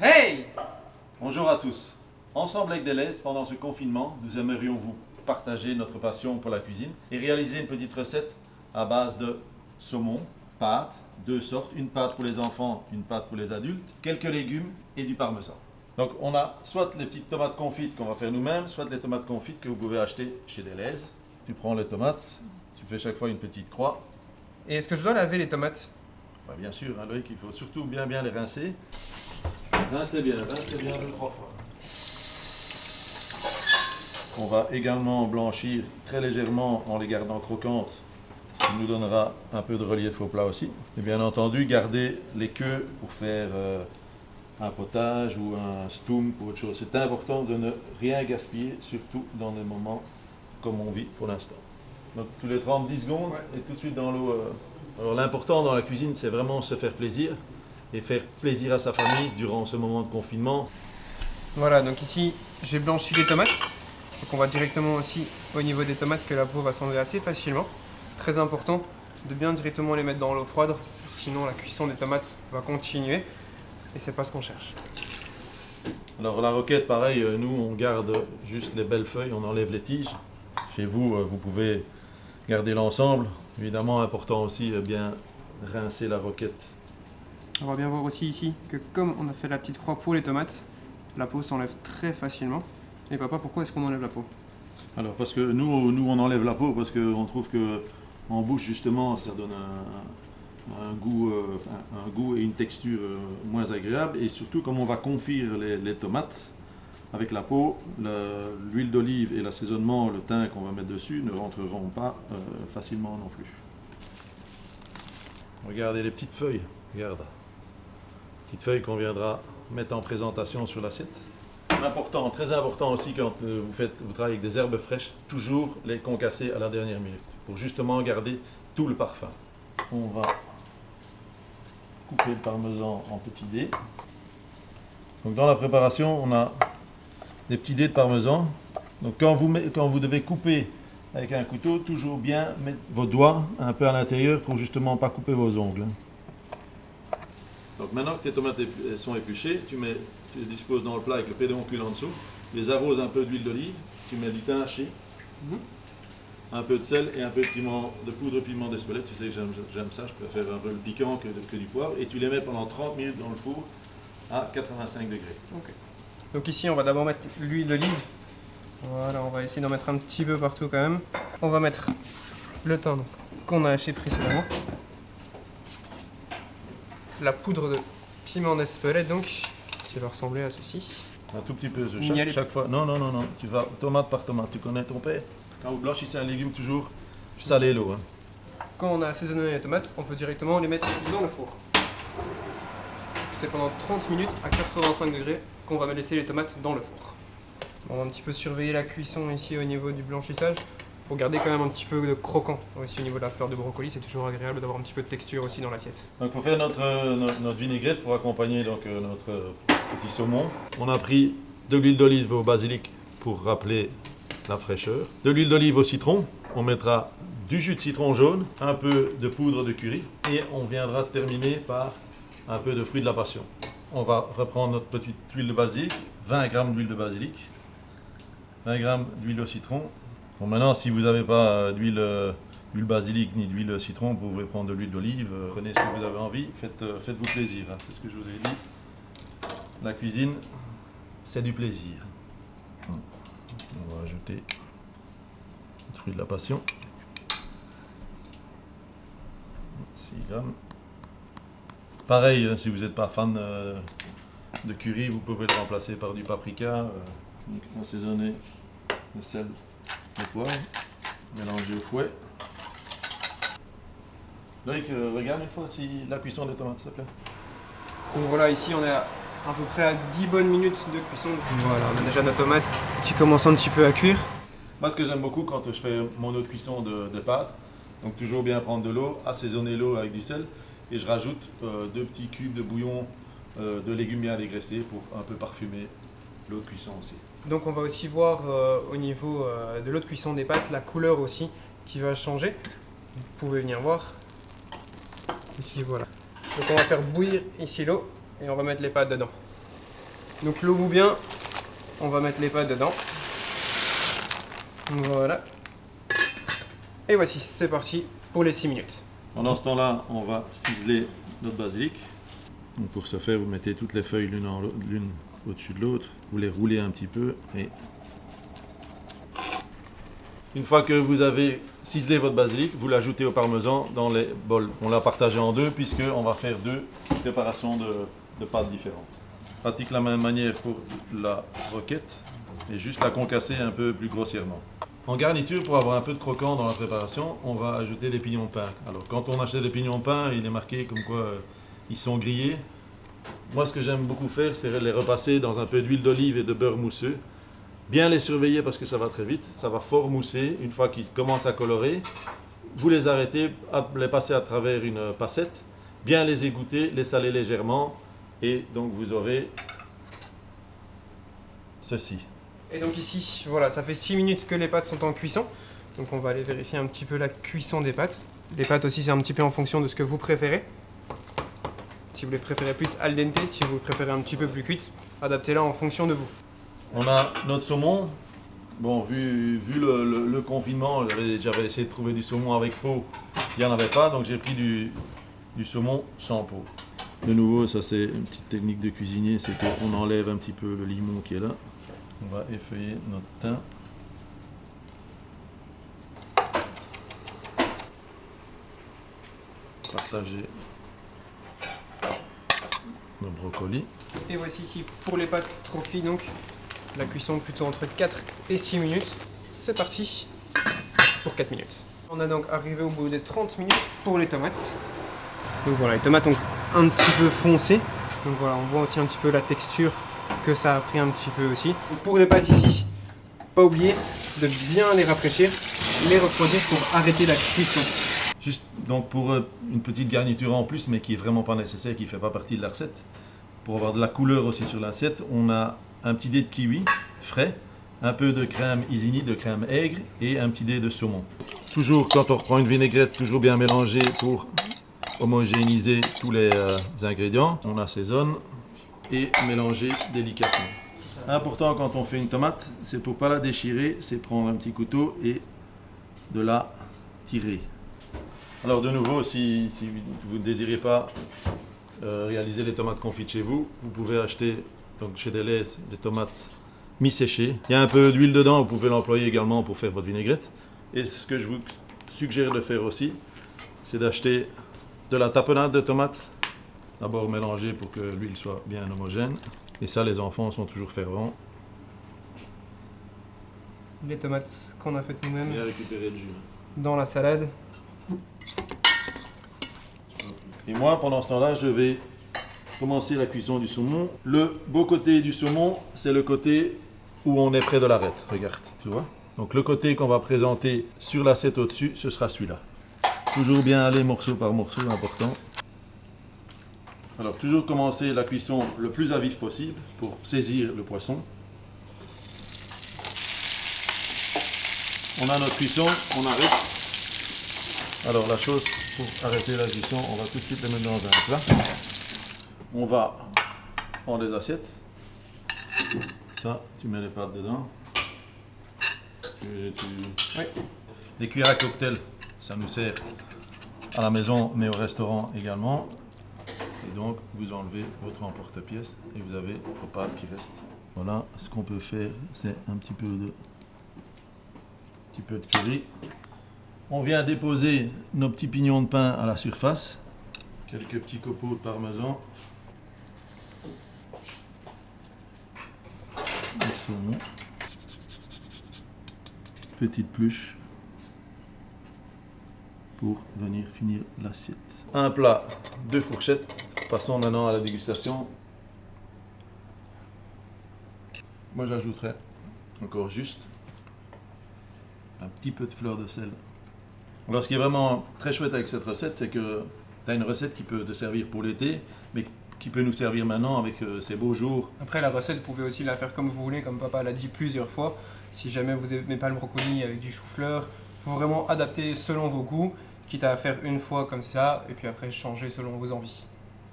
Hey Bonjour à tous. Ensemble avec Deleuze, pendant ce confinement, nous aimerions vous partager notre passion pour la cuisine et réaliser une petite recette à base de saumon, pâte, deux sortes, une pâte pour les enfants, une pâte pour les adultes, quelques légumes et du parmesan. Donc on a soit les petites tomates confites qu'on va faire nous-mêmes, soit les tomates confites que vous pouvez acheter chez Deleuze. Tu prends les tomates, tu fais chaque fois une petite croix. Et est-ce que je dois laver les tomates? Bah, bien sûr, hein, Loïc, il faut surtout bien bien les rincer. Rince-les bien, rince-les bien deux, trois fois. On va également blanchir très légèrement en les gardant croquantes. Ça nous donnera un peu de relief au plat aussi. Et bien entendu, garder les queues pour faire euh, un potage ou un stoum ou autre chose. C'est important de ne rien gaspiller, surtout dans des moments comme on vit pour l'instant. Donc tous les 30-10 secondes et tout de suite dans l'eau. euh. Alors l'important dans la cuisine, c'est vraiment se faire plaisir et faire plaisir à sa famille durant ce moment de confinement. Voilà, donc ici j'ai blanchi les tomates. Donc on va directement aussi au niveau des tomates que la peau va s'enlever assez facilement. Très important de bien directement les mettre dans l'eau froide, sinon la cuisson des tomates va continuer et c'est pas ce qu'on cherche. Alors la roquette, pareil, euh, nous on garde juste les belles feuilles, on enlève les tiges. Chez vous, euh, vous pouvez garder l'ensemble. Évidemment, important aussi, euh, bien rincer la roquette. On va bien voir aussi ici que comme on a fait la petite croix pour les tomates, la peau s'enlève très facilement. Et papa, pourquoi est-ce qu'on enlève la peau? Alors parce que nous, nous on enlève la peau parce qu'on trouve que en bouche justement ça donne un, goût, euh, un goût et une texture euh, moins agréable et surtout comme on va confire les, tomates avec la peau, le- l'huile d'olive et l'assaisonnement, le thym qu'on va mettre dessus ne rentreront pas euh, facilement non plus. Regardez les petites feuilles, regarde. Petites feuilles qu'on viendra mettre en présentation sur l'assiette. Important, très important aussi quand euh, vous, faites, vous travaillez avec des herbes fraîches, toujours les concasser à la dernière minute pour justement garder tout le parfum. On va couper le parmesan en petits dés. Donc dans la préparation, on a des petits dés de parmesan. Donc quand vous, quand vous devez couper avec un couteau, toujours bien mettre vos doigts un peu à l'intérieur pour justement pas couper vos ongles. Donc maintenant que tes tomates épu- sont épluchées, tu, mets, tu les disposes dans le plat avec le pédoncule en dessous, tu les arroses un peu d'huile d'olive, tu mets du thym haché, Mhm. un peu de sel et un peu de piment, de poudre de piment d'Espelette. Tu sais que j'aime ça, je préfère un peu le piquant que, que du poivre. Et tu les mets pendant 30 minutes dans le four à 85 degrés. Donc ici, on va d'abord mettre l'huile d'olive. Voilà, on va essayer d'en mettre un petit peu partout quand même. On va mettre le thym qu'on a haché précédemment. La poudre de piment d'Espelette donc, qui va ressembler à ceci. Un tout petit peu, chaque, les- chaque fois. Non, non, non, non. Tu vas tomate par tomate. Tu connais ton père Quand vous blanchissez un légume, toujours saler l'eau. hein. Quand on a assaisonné les tomates, on peut directement les mettre dans le four. C'est pendant 30 minutes à 85 degrés qu'on va laisser les tomates dans le four. On va un petit peu surveiller la cuisson ici au niveau du blanchissage pour garder quand même un petit peu de croquant aussi au niveau de la fleur de brocoli. C'est toujours agréable d'avoir un petit peu de texture aussi dans l'assiette. Donc pour faire notre, euh, notre, vinaigrette, pour accompagner donc, euh, notre euh, petit saumon, on a pris de l'huile d'olive au basilic pour rappeler la fraîcheur. De l'huile d'olive au citron, on mettra du jus de citron jaune, un peu de poudre de curry et on viendra terminer par un peu de fruit de la passion. On va reprendre notre petite huile de basilic, 20 g d'huile de basilic, 20 g d'huile au citron. Bon, maintenant, si vous n'avez pas euh, d'huile euh, d'huile basilic ni d'huile citron, vous pouvez prendre de l'huile d'olive, euh, prenez ce que vous avez envie, faites, faites-vous plaisir, hein, c'est ce que je vous ai dit. La cuisine, c'est du plaisir. Hum. On va ajouter le fruit de la passion. 6 grammes. Pareil, hein, si vous n'êtes pas fan de curry, vous pouvez le remplacer par du paprika. donc assaisonner le sel, le poivre, mélanger au fouet. Loïc, euh, regarde une fois si la cuisson des tomates, s'il te plaît. Donc voilà, ici on est à, à peu près à 10 bonnes minutes de cuisson. Voilà, on a déjà nos tomates qui commencent un petit peu à cuire. Moi, ce que j'aime beaucoup quand je fais mon eau de cuisson de, de pâte, donc toujours bien prendre de l'eau, assaisonner l'eau avec du sel, et je rajoute euh, deux petits cubes de bouillon euh, de légumes bien dégraissés pour un peu parfumer l'eau de cuisson aussi. Donc on va aussi voir euh, au niveau euh, de l'eau de cuisson des pâtes la couleur aussi qui va changer. Vous pouvez venir voir. Ici voilà. Donc on va faire bouillir ici l'eau et on va mettre les pâtes dedans. Donc l'eau bien, on va mettre les pâtes dedans. Voilà. Et voici, c'est parti pour les 6 minutes. Pendant ce temps-là, on va ciseler notre basilic. Donc pour ce faire, vous mettez toutes les feuilles l'une au-dessus de l'autre. Vous les roulez un petit peu et une fois que vous avez ciselé votre basilic, vous l'ajoutez au parmesan dans les bols. On l'a partagé en deux puisqu'on va faire deux préparations de, pâtes différentes. Pratique la même manière pour la roquette et juste la concasser un peu plus grossièrement. En garniture, pour avoir un peu de croquant dans la préparation, on va ajouter des pignons de pain. Alors quand on achète des pignons de pain, il est marqué comme quoi euh, ils sont grillés. Moi, ce que j'aime beaucoup faire, c'est les repasser dans un peu d'huile d'olive et de beurre mousseux. Bien les surveiller parce que ça va très vite. Ça va fort mousser. Une fois qu'ils commencent à colorer, vous les arrêtez, les passer à travers une passette, bien les égoutter, les saler légèrement. Et donc vous aurez ceci. Et donc ici, voilà, ça fait 6 minutes que les pâtes sont en cuisson. Donc on va aller vérifier un petit peu la cuisson des pâtes. Les pâtes aussi, c'est un petit peu en fonction de ce que vous préférez. Si vous les préférez plus al dente, si vous préférez un petit peu plus cuite, adaptez-la en fonction de vous. On a notre saumon. Bon, vu, vu le, confinement, j'avais essayé de trouver du saumon avec peau. Il n'y en avait pas, donc j'ai pris du, saumon sans peau. De nouveau, ça c'est une petite technique de cuisinier, c'est qu'on enlève un petit peu le limon qui est là. On va effeuiller notre thym. Partager Et voici ici pour les pâtes trophy donc la cuisson plutôt entre 4 et 6 minutes. C'est parti pour 4 minutes. On a donc arrivé au bout des 30 minutes pour les tomates. Donc voilà, les tomates ont un petit peu foncé. Donc voilà, on voit aussi un petit peu la texture que ça a pris un petit peu aussi. Pour les pâtes ici, pas oublier de bien les rafraîchir, les refroidir pour arrêter la cuisson. Juste donc pour euh, une petite garniture en plus, mais qui est vraiment pas nécessaire, qui fait pas partie de la recette. Pour avoir de la couleur aussi sur l'assiette, on a un petit dé de kiwi frais, un peu de crème Isigny, de crème aigre et un petit dé de saumon. Toujours quand on reprend une vinaigrette, toujours bien mélangée pour homogénéiser tous les euh, ingrédients. On assaisonne et mélanger délicatement. Important quand on fait une tomate, c'est pour pas la déchirer, c'est prendre un petit couteau et de la tirer. Alors de nouveau, si, vous ne désirez pas euh, réaliser les tomates confites chez vous, vous pouvez acheter donc chez Deleuze des tomates mi-séchées. Il y a un peu d'huile dedans, vous pouvez l'employer également pour faire votre vinaigrette. Et ce que je vous suggère de faire aussi, c'est d'acheter de la tapenade de tomates, d'abord mélanger pour que l'huile soit bien homogène. Et ça, les enfants sont toujours fervents. Les tomates qu'on a faites nous-mêmes. Et récupérer le jus. Dans la salade. Et moi, pendant ce temps-là, je vais commencer la cuisson du saumon. Le beau côté du saumon, c'est le côté où on est près de l'arête. Regarde, tu vois Donc le côté qu'on va présenter sur l'assiette au-dessus, ce sera celui-là. Toujours bien aller morceau par morceau, important. Alors toujours commencer la cuisson le plus à vif possible pour saisir le poisson. On a notre cuisson, on arrête. Alors la chose pour arrêter la cuisson, on va tout de suite les mettre dans un plat. On va prendre des assiettes. Ça, tu mets les pâtes dedans. Des cuillères à cocktail ça nous sert à la maison, mais au restaurant également. Et donc, vous enlevez votre emporte-pièce et vous avez vos pâtes qui restent. Voilà, ce qu'on peut faire, c'est un petit peu de petit peu de curry. On vient déposer nos petits pignons de pain à la surface. Quelques petits copeaux de parmesan. Petite pluche pour venir finir l'assiette. Un plat, deux fourchettes. Passons maintenant à la dégustation. Moi j'ajouterais encore juste un petit peu de fleur de sel. Alors ce qui est vraiment très chouette avec cette recette, c'est que tu as une recette qui peut te servir pour l'été, mais qui peut nous servir maintenant avec euh, ces beaux jours. Après la recette, vous pouvez aussi la faire comme vous voulez, comme papa l'a dit plusieurs fois. Si jamais vous n'aimez pas le brocoli avec du chou-fleur, il faut vraiment adapter selon vos goûts, quitte à faire une fois comme ça, et puis après changer selon vos envies.